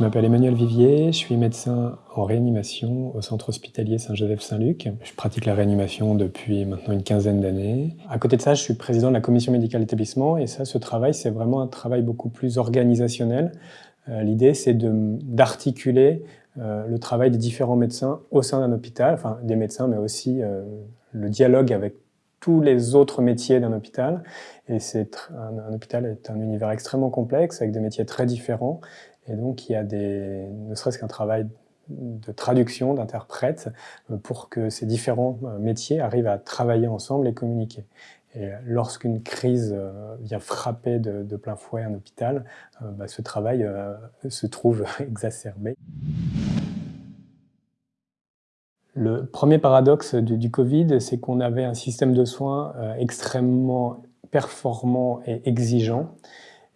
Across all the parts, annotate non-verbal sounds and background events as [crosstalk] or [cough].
Je m'appelle Emmanuel Vivier, je suis médecin en réanimation au centre hospitalier Saint-Joseph-Saint-Luc. Je pratique la réanimation depuis maintenant une quinzaine d'années. À côté de ça, je suis président de la commission médicale d'établissement et ça, ce travail, c'est vraiment un travail beaucoup plus organisationnel. Euh, l'idée, c'est d'articuler euh, le travail des différents médecins au sein d'un hôpital, enfin des médecins, mais aussi euh, le dialogue avec tous les autres métiers d'un hôpital. Et un, hôpital est un univers extrêmement complexe avec des métiers très différents. Et donc il y a des, ne serait-ce qu'un travail de traduction, d'interprète, euh, pour que ces différents euh, métiers arrivent à travailler ensemble et communiquer. Et lorsqu'une crise euh, vient frapper de, plein fouet un hôpital, bah, ce travail se trouve [laughs] exacerbé. Le premier paradoxe du Covid, c'est qu'on avait un système de soins extrêmement performant et exigeant.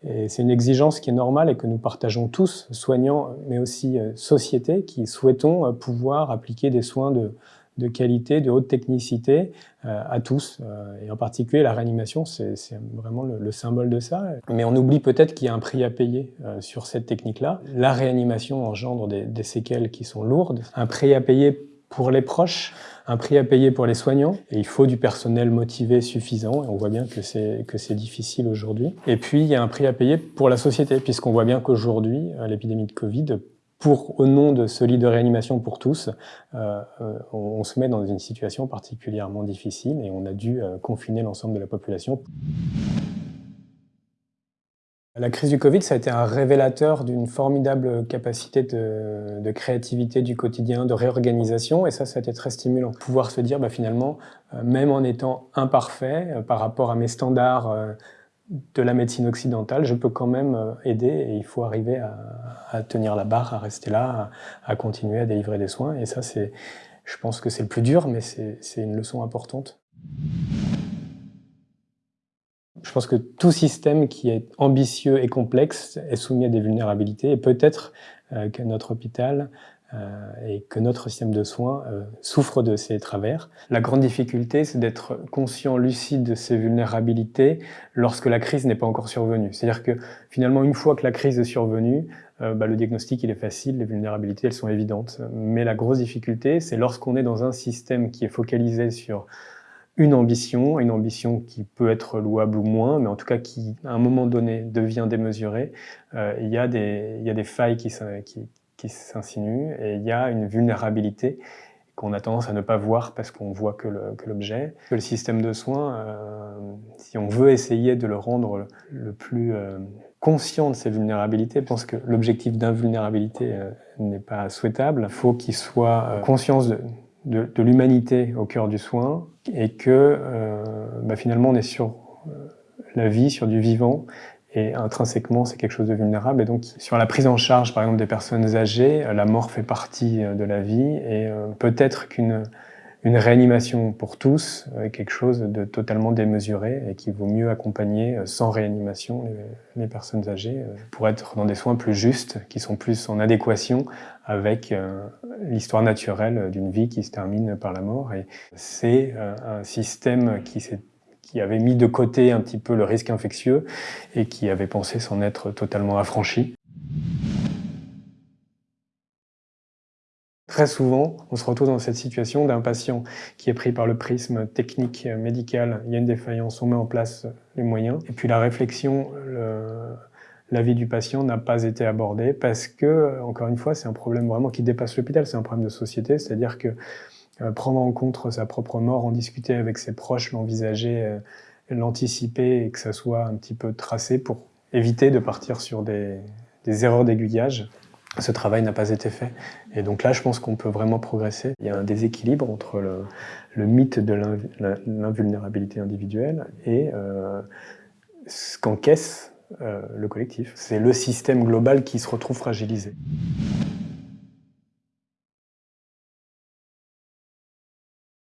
Et c'est une exigence qui est normale et que nous partageons tous, soignants, mais aussi euh, société, qui souhaitons euh, pouvoir appliquer des soins de, de qualité, de haute technicité euh, à tous. et en particulier, la réanimation, c'est vraiment le, le, symbole de ça. Mais on oublie peut-être qu'il y a un prix à payer sur cette technique-là. La réanimation engendre des, des séquelles qui sont lourdes, un prix à payer pour les proches, un prix à payer pour les soignants, et il faut du personnel motivé suffisant, et on voit bien que c'est difficile aujourd'hui. Et puis, il y a un prix à payer pour la société, puisqu'on voit bien qu'aujourd'hui, euh, l'épidémie de Covid, pour, au nom de ce lit de réanimation pour tous, euh, euh on, se met dans une situation particulièrement difficile et on a dû confiner l'ensemble de la population. La crise du Covid, ça a été un révélateur d'une formidable capacité de, créativité du quotidien, de réorganisation, et ça, ça a été très stimulant. Pouvoir se dire, bah, finalement, euh, même en étant imparfait euh, par rapport à mes standards euh, de la médecine occidentale, je peux quand même aider, et il faut arriver à, à tenir la barre, à rester là, à, à continuer à délivrer des soins, et ça, c'est, je pense que c'est le plus dur, mais c'est une leçon importante. Je pense que tout système qui est ambitieux et complexe est soumis à des vulnérabilités et peut-être euh, que notre hôpital euh, et que notre système de soins euh, souffre de ces travers. La grande difficulté, c'est d'être conscient, lucide de ces vulnérabilités lorsque la crise n'est pas encore survenue. C'est-à-dire que finalement, une fois que la crise est survenue, euh, bah, le diagnostic il est facile, les vulnérabilités elles sont évidentes. Mais la grosse difficulté, c'est lorsqu'on est dans un système qui est focalisé sur une ambition, une ambition qui peut être louable ou moins, mais en tout cas qui, à un moment donné, devient démesurée, euh, il, y a des, il y a des failles qui, s'insinuent et il y a une vulnérabilité qu'on a tendance à ne pas voir parce qu'on voit que l'objet. Que, le système de soins, euh, si on veut essayer de le rendre le, plus euh, conscient de ses vulnérabilités, pense que l'objectif d'invulnérabilité n'est pas souhaitable. Il faut qu'il soit conscient de, de, l'humanité au cœur du soin et que euh, bah finalement on est sur euh, la vie, sur du vivant et intrinsèquement c'est quelque chose de vulnérable. Et donc sur la prise en charge par exemple des personnes âgées, la mort fait partie euh, de la vie et peut-être qu'une une réanimation pour tous est quelque chose de totalement démesuré et qu'il vaut mieux accompagner sans réanimation les, personnes âgées pour être dans des soins plus justes, qui sont plus en adéquation avec euh, l'histoire naturelle d'une vie qui se termine par la mort. Et c'est euh, un système qui qui avait mis de côté un petit peu le risque infectieux et qui avait pensé s'en être totalement affranchi. Très souvent, on se retrouve dans cette situation d'un patient qui est pris par le prisme technique médical, il y a une défaillance, on met en place les moyens, et puis la réflexion, le, la vie du patient n'a pas été abordée parce que, encore une fois, c'est un problème vraiment qui dépasse l'hôpital, c'est un problème de société, c'est-à-dire que euh, prendre en compte sa propre mort, en discuter avec ses proches, l'envisager, euh, l'anticiper et que ça soit un petit peu tracé pour éviter de partir sur des erreurs d'aiguillage. Ce travail n'a pas été fait. Et donc là, je pense qu'on peut vraiment progresser. Il y a un déséquilibre entre le, mythe de l'invulnérabilité individuelle et euh, ce qu'encaisse euh, le collectif. C'est le système global qui se retrouve fragilisé.